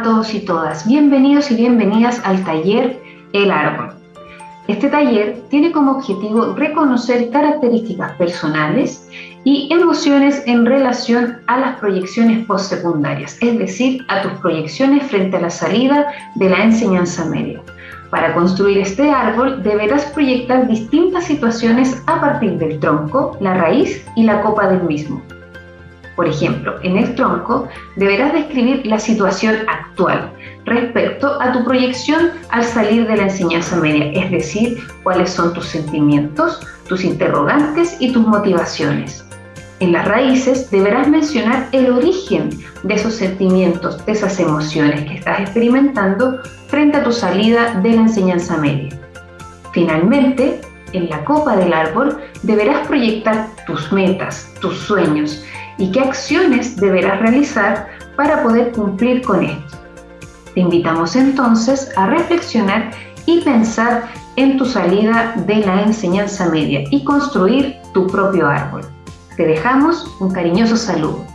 todos y todas, bienvenidos y bienvenidas al taller El Árbol. Este taller tiene como objetivo reconocer características personales y emociones en relación a las proyecciones postsecundarias, es decir, a tus proyecciones frente a la salida de la enseñanza media. Para construir este árbol deberás proyectar distintas situaciones a partir del tronco, la raíz y la copa del mismo. Por ejemplo, en el tronco deberás describir la situación actual respecto a tu proyección al salir de la enseñanza media, es decir, cuáles son tus sentimientos, tus interrogantes y tus motivaciones. En las raíces deberás mencionar el origen de esos sentimientos, de esas emociones que estás experimentando frente a tu salida de la enseñanza media. Finalmente, en la copa del árbol deberás proyectar tus metas, tus sueños, y qué acciones deberás realizar para poder cumplir con esto. Te invitamos entonces a reflexionar y pensar en tu salida de la enseñanza media y construir tu propio árbol. Te dejamos un cariñoso saludo.